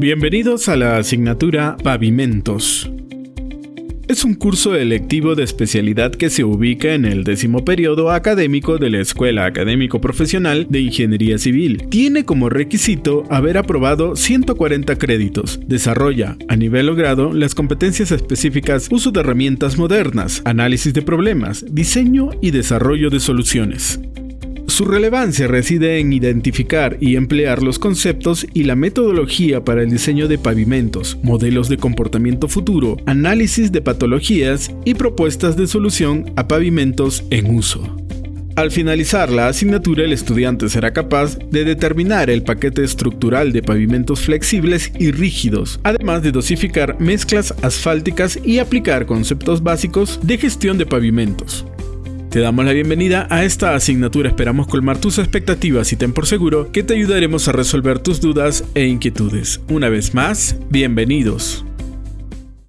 Bienvenidos a la asignatura Pavimentos. Es un curso electivo de especialidad que se ubica en el décimo periodo académico de la Escuela Académico Profesional de Ingeniería Civil. Tiene como requisito haber aprobado 140 créditos. Desarrolla, a nivel logrado, las competencias específicas uso de herramientas modernas, análisis de problemas, diseño y desarrollo de soluciones. Su relevancia reside en identificar y emplear los conceptos y la metodología para el diseño de pavimentos, modelos de comportamiento futuro, análisis de patologías y propuestas de solución a pavimentos en uso. Al finalizar la asignatura, el estudiante será capaz de determinar el paquete estructural de pavimentos flexibles y rígidos, además de dosificar mezclas asfálticas y aplicar conceptos básicos de gestión de pavimentos. Te damos la bienvenida a esta asignatura, esperamos colmar tus expectativas y ten por seguro que te ayudaremos a resolver tus dudas e inquietudes. Una vez más, bienvenidos.